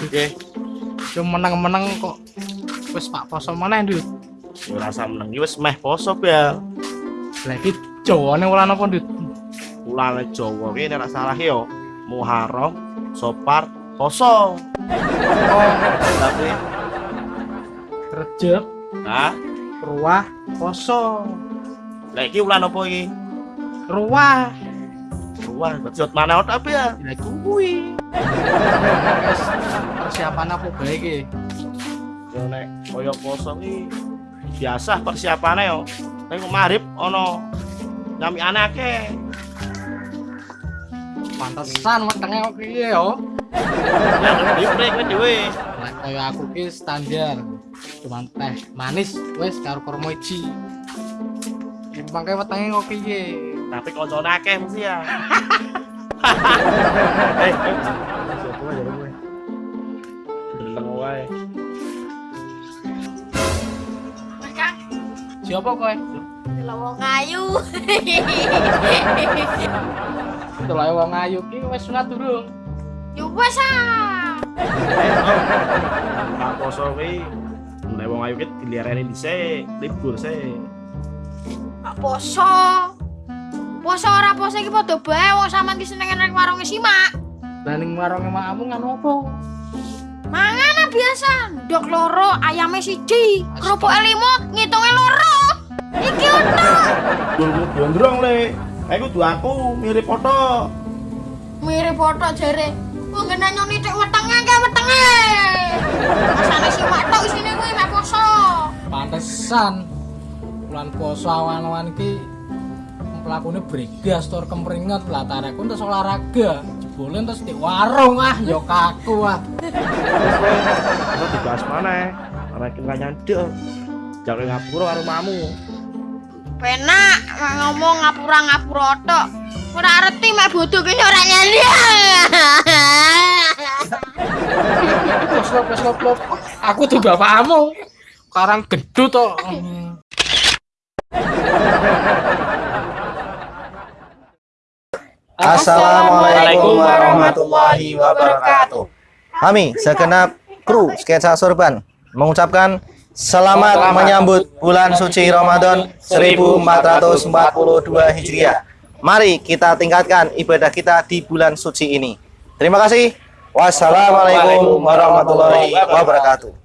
Oke, Cuma meneng-meneng kok wis Pak poso meneh, Ndut. ora rasa meneng iki wis meh poso ya. Lah iki Jawane wulan apa, Ndut? Ulane Jawa ki nek salah yo Muharram, Sopar, Poso. Oh, Tapi Rejeb, nah, Ruah, Poso. lek iki ulan apa iki? Ruah. Wah, bejot mana tapi ya. Lah kuwi. Wes persiapan apa bae iki? Yo nek kaya poso ki biasa persiapane yo. Nek marip ana nyamikane akeh. Pantesan wetenge kok piye yo. Ya dhewe kowe dhewe. Lah kaya aku ki standar. Cuman teh manis wis karo kurma iji. Mangke wetenge kok piye? Tapi koncone akeh mesti ya. Eh, siapa aja kowe? Deleng wae. Siapa kowe? Delok wong ayu. Delok wong ayu ki wis sunat durung? Yo wes ah. Pak poso kuwi nek wong ayu ki dhisik, libur sik. Pak poso. Poso ora poso iki padha bae wong sampean ki seneng nang warung simak. Lah ning warunge makmu nganu apa? Mangan biasa, ndok loro, ayame siji, kerupuk limo, ngitunge loro. Iki ono. Dulmu gondrong le. Aku kudu aku mirip foto. Mirip foto jare. Wong ngene nyoni tek wetenge ke wetenge. Masane simak tok isine kuwi mek poso. Pantesan bulan poso awan-awan iki pelakune bregas tur kempringet lah tareku terus olahraga jebule terus di warung ah yo kaku ah Aku dibahas mana? Ora kena nyandek. Jangan ngapura karo mamu. Penak ngomong ngapura-ngapura tok. Ora arti mek bodoh ki ora lop lop lop. Aku tuh bapakmu. Karang gedut to. Assalamualaikum warahmatullahi wabarakatuh. Kami segenap kru sketsa sorban mengucapkan selamat menyambut bulan suci Ramadan 1442 Hijriah. Mari kita tingkatkan ibadah kita di bulan suci ini. Terima kasih. Wassalamualaikum warahmatullahi wabarakatuh.